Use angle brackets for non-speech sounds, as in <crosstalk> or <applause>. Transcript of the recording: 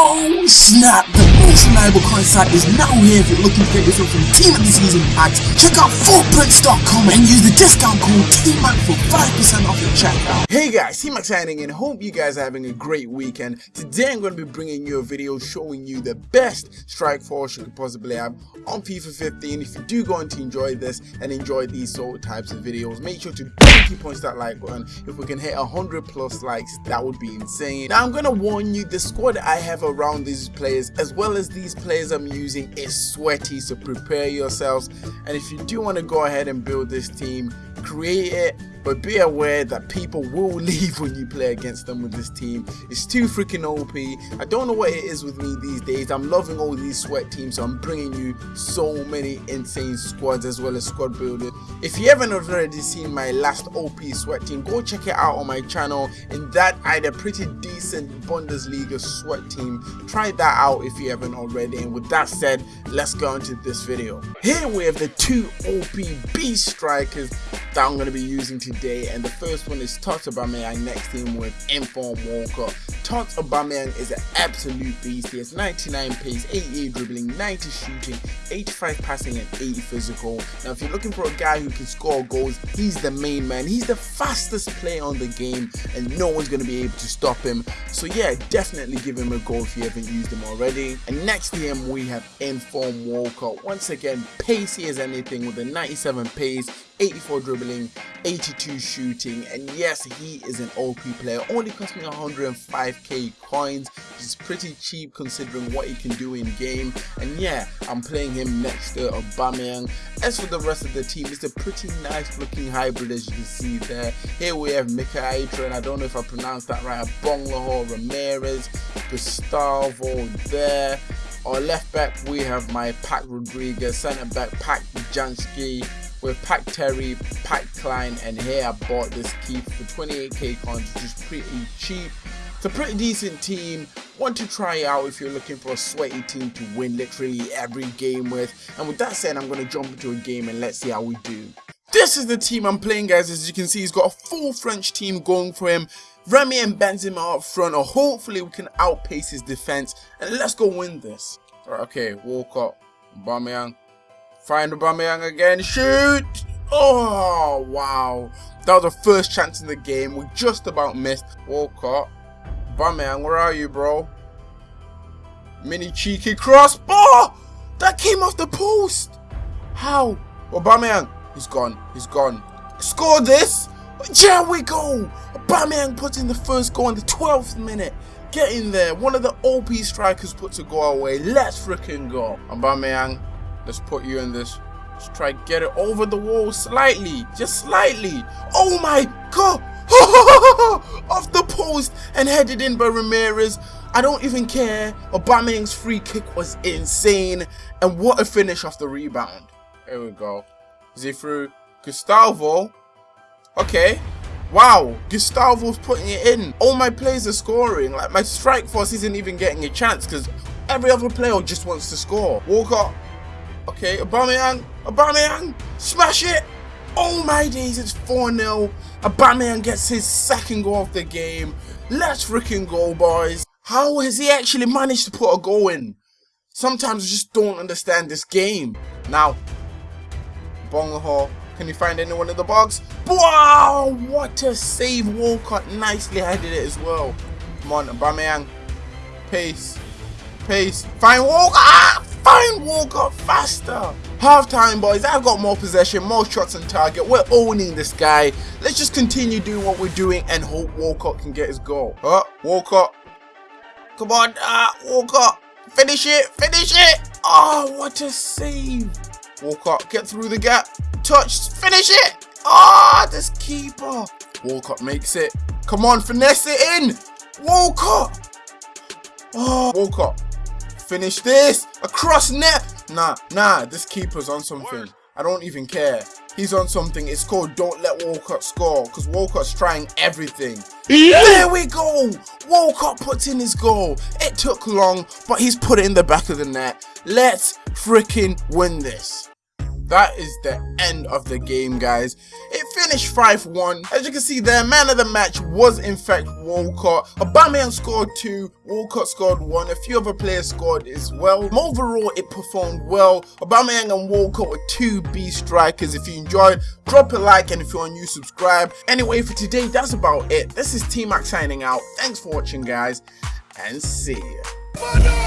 Oh snap! Most reliable coin site is now here if you're looking for yourself some Team of the Season packs. Check out footprints.com and use the discount code TMAC for 5% off your checkout. Hey guys, T-Mac signing in. Hope you guys are having a great weekend. Today I'm going to be bringing you a video showing you the best strike force you could possibly have on FIFA 15. If you do go on to enjoy this and enjoy these sort of types of videos, make sure to definitely punch that like button. If we can hit 100 plus likes, that would be insane. Now I'm going to warn you, the squad I have around these players as well as these players I'm using is sweaty, so prepare yourselves. And if you do want to go ahead and build this team, create it but be aware that people will <laughs> leave when you play against them with this team. It's too freaking OP. I don't know what it is with me these days. I'm loving all these sweat teams, so I'm bringing you so many insane squads as well as squad builders. If you haven't already seen my last OP sweat team, go check it out on my channel. In that, I had a pretty decent Bundesliga sweat team. Try that out if you haven't already. And with that said, let's go into this video. Here we have the two OP strikers that I'm going to be using today and the first one is Tots Aubameyang next to him with Inform Walcott. Tots Aubameyang is an absolute beast. He has 99 pace, 88 dribbling, 90 shooting, 85 passing and 80 physical. Now if you're looking for a guy who can score goals, he's the main man. He's the fastest player on the game and no one's going to be able to stop him. So yeah, definitely give him a go if you haven't used him already. And next to him we have Inform Walcott. Once again, pacey as anything with a 97 pace, 84 dribbling, 82 shooting, and yes, he is an OP player. Only cost me 105k coins, which is pretty cheap considering what he can do in game. And yeah, I'm playing him next to Aubameyang. As for the rest of the team, it's a pretty nice looking hybrid as you can see there. Here we have Mika and I don't know if I pronounced that right. Bonglahor, Ramirez, Gustavo there. Our left back, we have my Pack Rodriguez, centre back, Pack Jansky, with Pack Terry, Pack Klein, and here I bought this key for 28k coins, which is pretty cheap. It's a pretty decent team. Want to try out if you're looking for a sweaty team to win literally every game with. And with that said, I'm going to jump into a game and let's see how we do. This is the team I'm playing guys. As you can see, he's got a full French team going for him. Remy and Benzema up front, or hopefully we can outpace his defense. And let's go win this. Right, okay, up. Aubameyang, Find Aubameyang again. Shoot! Oh, wow. That was the first chance in the game. We just about missed. Walcott. Aubameyang, where are you, bro? Mini cheeky cross. Oh! That came off the post. How? Aubameyang. He's gone. He's gone. Score this. There we go. Aubameyang puts in the first goal in the 12th minute. Get in there. One of the OP strikers puts a goal away. Let's freaking go. Aubameyang Let's put you in this. Let's try get it over the wall slightly. Just slightly. Oh my god. <laughs> Off the post and headed in by Ramirez. I don't even care. Aubameyang's free kick was insane. And what a finish off the rebound. Here we go. Is he through? Gustavo. Okay. Wow, Gustavo's putting it in. All my players are scoring. Like my strike force isn't even getting a chance because every other player just wants to score. Walcott Okay, Aubameyang, Aubameyang, smash it! Oh my days, it's 4-0. Aubameyang gets his second goal of the game. Let's freaking go, boys. How has he actually managed to put a goal in? Sometimes I just don't understand this game. Now, Bonglahor, can you find anyone in the box? Wow, what a save. Walcott nicely headed it as well. Come on, Aubameyang. Pace. Pace. Find Walcott. Ah! Fine, Walcott faster. Half time, boys. I've got more possession, more shots on target. We're owning this guy. Let's just continue doing what we're doing and hope Walcott can get his goal. Oh, Walcott. Come on, ah, Walcott. Finish it, finish it. Oh, what a save. Walcott, get through the gap. Touch, finish it. Ah, oh, this keeper. Walcott makes it. Come on, finesse it in. Walcott. Oh, Walcott. Finish this! Across net! Nah, nah, this keeper's on something. I don't even care. He's on something. It's called Don't Let Walcott Score. Because Walcott's trying everything. Yeah. There we go! Walcott puts in his goal. It took long, but he's put it in the back of the net. Let's freaking win this. That is the end of the game, guys. It finished 5-1. As you can see there, man of the match was in fact Walcott. Aubameyang scored 2, Walcott scored 1, a few other players scored as well. Overall, it performed well. Aubameyang and Walcott were two B strikers. If you enjoyed, drop a like and if you're new, subscribe. Anyway, for today, that's about it. This is T-Mac signing out. Thanks for watching, guys, and see ya.